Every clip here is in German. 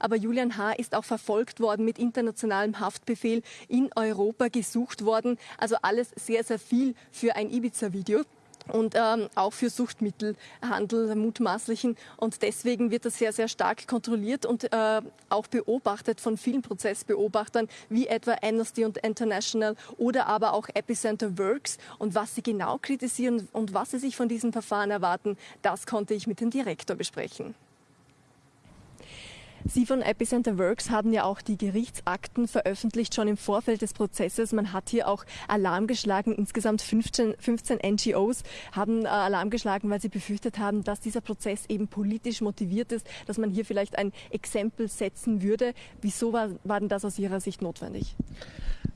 aber Julian H. ist auch verfolgt worden mit internationalem Haftbefehl in Europa gesucht worden. Also alles sehr, sehr viel für ein Ibiza-Video und ähm, auch für Suchtmittelhandel mutmaßlichen. Und deswegen wird das sehr, sehr stark kontrolliert und äh, auch beobachtet von vielen Prozessbeobachtern, wie etwa Amnesty und International oder aber auch Epicenter Works. Und was sie genau kritisieren und was sie sich von diesem Verfahren erwarten, das konnte ich mit dem Direktor besprechen. Sie von Epicenter Works haben ja auch die Gerichtsakten veröffentlicht, schon im Vorfeld des Prozesses. Man hat hier auch Alarm geschlagen. Insgesamt 15, 15 NGOs haben äh, Alarm geschlagen, weil sie befürchtet haben, dass dieser Prozess eben politisch motiviert ist, dass man hier vielleicht ein Exempel setzen würde. Wieso war, war denn das aus Ihrer Sicht notwendig?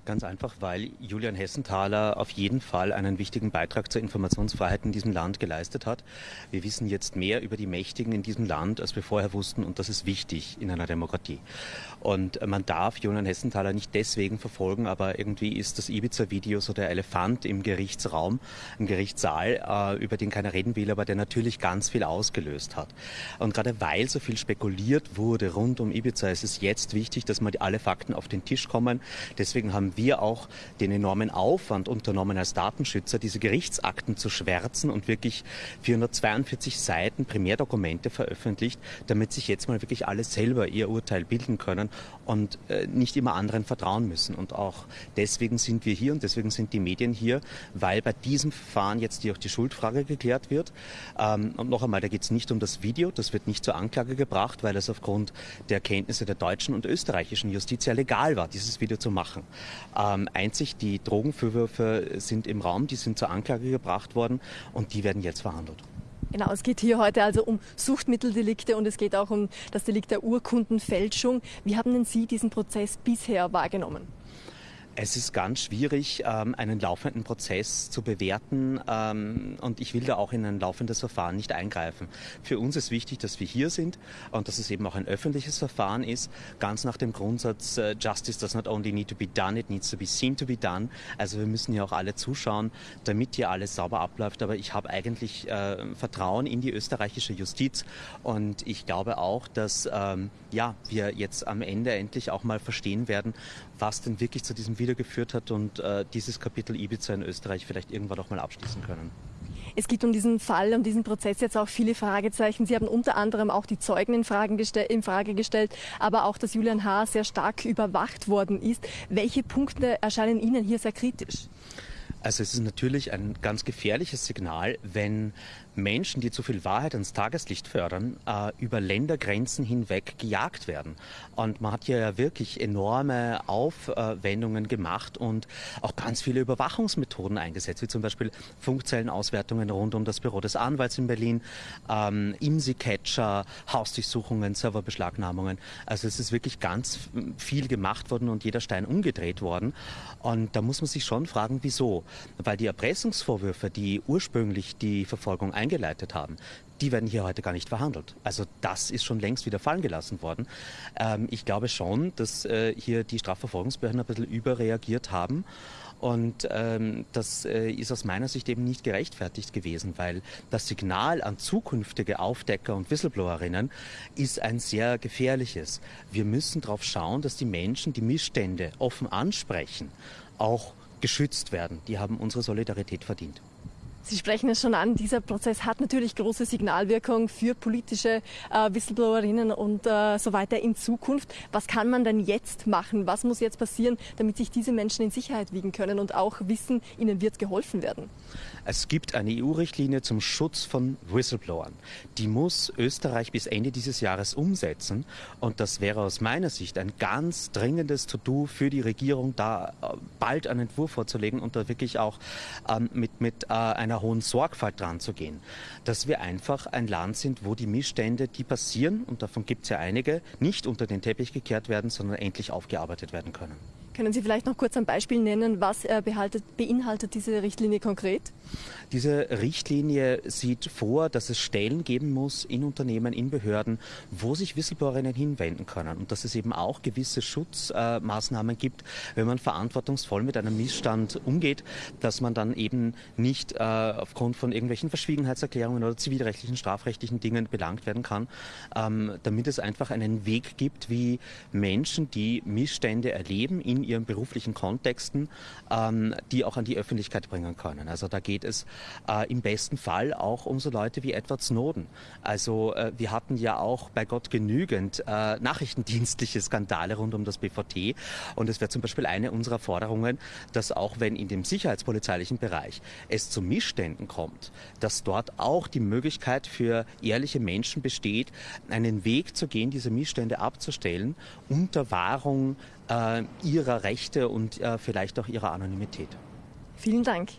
Ganz einfach, weil Julian Hessenthaler auf jeden Fall einen wichtigen Beitrag zur Informationsfreiheit in diesem Land geleistet hat. Wir wissen jetzt mehr über die Mächtigen in diesem Land, als wir vorher wussten, und das ist wichtig in einer Demokratie. Und man darf Julian Hessenthaler nicht deswegen verfolgen, aber irgendwie ist das Ibiza-Video so der Elefant im Gerichtsraum, im Gerichtssaal, äh, über den keiner reden will, aber der natürlich ganz viel ausgelöst hat. Und gerade weil so viel spekuliert wurde rund um Ibiza, ist es jetzt wichtig, dass mal alle Fakten auf den Tisch kommen. Deswegen haben wir auch den enormen Aufwand unternommen als Datenschützer, diese Gerichtsakten zu schwärzen und wirklich 442 Seiten Primärdokumente veröffentlicht, damit sich jetzt mal wirklich alle selber ihr Urteil bilden können und äh, nicht immer anderen vertrauen müssen. Und auch deswegen sind wir hier und deswegen sind die Medien hier, weil bei diesem Verfahren jetzt auch die Schuldfrage geklärt wird. Ähm, und noch einmal, da geht es nicht um das Video, das wird nicht zur Anklage gebracht, weil es aufgrund der Erkenntnisse der deutschen und österreichischen Justiz ja legal war, dieses Video zu machen. Ähm, einzig die Drogenvorwürfe sind im Raum, die sind zur Anklage gebracht worden und die werden jetzt verhandelt. Genau, es geht hier heute also um Suchtmitteldelikte und es geht auch um das Delikt der Urkundenfälschung. Wie haben denn Sie diesen Prozess bisher wahrgenommen? Es ist ganz schwierig, ähm, einen laufenden Prozess zu bewerten ähm, und ich will da auch in ein laufendes Verfahren nicht eingreifen. Für uns ist wichtig, dass wir hier sind und dass es eben auch ein öffentliches Verfahren ist, ganz nach dem Grundsatz äh, Justice does not only need to be done, it needs to be seen to be done. Also wir müssen ja auch alle zuschauen, damit hier alles sauber abläuft. Aber ich habe eigentlich äh, Vertrauen in die österreichische Justiz und ich glaube auch, dass ähm, ja, wir jetzt am Ende endlich auch mal verstehen werden, was denn wirklich zu diesem Video geführt hat und äh, dieses Kapitel Ibiza in Österreich vielleicht irgendwann auch mal abschließen können. Es gibt um diesen Fall, um diesen Prozess jetzt auch viele Fragezeichen. Sie haben unter anderem auch die Zeugen in Frage, in Frage gestellt, aber auch, dass Julian H. sehr stark überwacht worden ist. Welche Punkte erscheinen Ihnen hier sehr kritisch? Also es ist natürlich ein ganz gefährliches Signal, wenn Menschen, die zu viel Wahrheit ans Tageslicht fördern, äh, über Ländergrenzen hinweg gejagt werden. Und man hat hier ja wirklich enorme Aufwendungen gemacht und auch ganz viele Überwachungsmethoden eingesetzt, wie zum Beispiel Funkzellenauswertungen rund um das Büro des Anwalts in Berlin, ähm, IMSI-Catcher, Hausdurchsuchungen, Serverbeschlagnahmungen. Also es ist wirklich ganz viel gemacht worden und jeder Stein umgedreht worden. Und da muss man sich schon fragen, wieso? Weil die Erpressungsvorwürfe, die ursprünglich die Verfolgung eingeleitet haben, die werden hier heute gar nicht verhandelt. Also das ist schon längst wieder fallen gelassen worden. Ähm, ich glaube schon, dass äh, hier die Strafverfolgungsbehörden ein bisschen überreagiert haben. Und ähm, das äh, ist aus meiner Sicht eben nicht gerechtfertigt gewesen, weil das Signal an zukünftige Aufdecker und Whistleblowerinnen ist ein sehr gefährliches. Wir müssen darauf schauen, dass die Menschen die Missstände offen ansprechen, auch geschützt werden. Die haben unsere Solidarität verdient. Sie sprechen es schon an, dieser Prozess hat natürlich große Signalwirkung für politische äh, Whistleblowerinnen und äh, so weiter in Zukunft. Was kann man denn jetzt machen? Was muss jetzt passieren, damit sich diese Menschen in Sicherheit wiegen können und auch wissen, ihnen wird geholfen werden? Es gibt eine EU-Richtlinie zum Schutz von Whistleblowern. Die muss Österreich bis Ende dieses Jahres umsetzen. Und das wäre aus meiner Sicht ein ganz dringendes To-Do für die Regierung, da äh, bald einen Entwurf vorzulegen und da wirklich auch ähm, mit, mit äh, einer hohen Sorgfalt dran zu gehen. Dass wir einfach ein Land sind, wo die Missstände, die passieren, und davon gibt es ja einige, nicht unter den Teppich gekehrt werden, sondern endlich aufgearbeitet werden können. Können Sie vielleicht noch kurz ein Beispiel nennen, was äh, beinhaltet diese Richtlinie konkret? Diese Richtlinie sieht vor, dass es Stellen geben muss in Unternehmen, in Behörden, wo sich Whistleblowerinnen hinwenden können und dass es eben auch gewisse Schutzmaßnahmen gibt, wenn man verantwortungsvoll mit einem Missstand umgeht, dass man dann eben nicht äh, aufgrund von irgendwelchen Verschwiegenheitserklärungen oder zivilrechtlichen, strafrechtlichen Dingen belangt werden kann, ähm, damit es einfach einen Weg gibt, wie Menschen, die Missstände erleben in ihren beruflichen Kontexten, ähm, die auch an die Öffentlichkeit bringen können. Also da geht es äh, im besten Fall auch um so Leute wie Edward Snowden. Also äh, wir hatten ja auch bei Gott genügend äh, nachrichtendienstliche Skandale rund um das BVT und es wäre zum Beispiel eine unserer Forderungen, dass auch wenn in dem sicherheitspolizeilichen Bereich es zu Missständen kommt, dass dort auch die Möglichkeit für ehrliche Menschen besteht, einen Weg zu gehen, diese Missstände abzustellen unter Wahrung äh, ihrer Rechte und äh, vielleicht auch ihrer Anonymität. Vielen Dank.